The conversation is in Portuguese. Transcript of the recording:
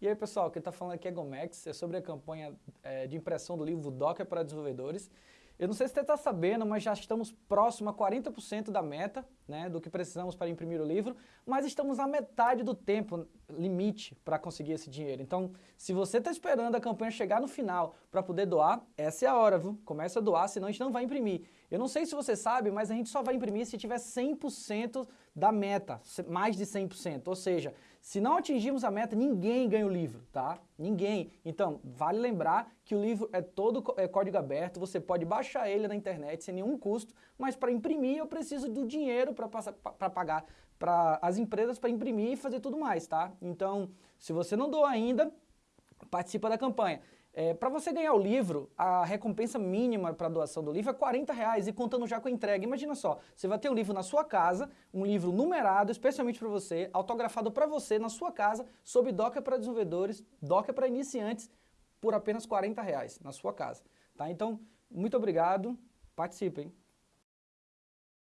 E aí pessoal, quem está falando aqui é Gomex, é sobre a campanha é, de impressão do livro Docker para desenvolvedores. Eu não sei se você está sabendo, mas já estamos próximo a 40% da meta, né, do que precisamos para imprimir o livro, mas estamos à metade do tempo limite para conseguir esse dinheiro. Então, se você está esperando a campanha chegar no final para poder doar, essa é a hora, viu? Começa a doar, senão a gente não vai imprimir. Eu não sei se você sabe, mas a gente só vai imprimir se tiver 100% da meta, mais de 100%. Ou seja, se não atingirmos a meta, ninguém ganha o livro, tá? Ninguém. Então, vale lembrar que o livro é todo é código aberto, você pode baixar ele na internet sem nenhum custo, mas para imprimir eu preciso do dinheiro para pagar para as empresas para imprimir e fazer tudo mais, tá? Então, se você não doa ainda, participa da campanha. É, para você ganhar o livro, a recompensa mínima para doação do livro é 40 reais e contando já com a entrega. Imagina só, você vai ter um livro na sua casa, um livro numerado especialmente para você, autografado para você na sua casa, sob Docker para desenvolvedores, Docker para iniciantes, por apenas 40 reais na sua casa. Tá? Então, muito obrigado, participem.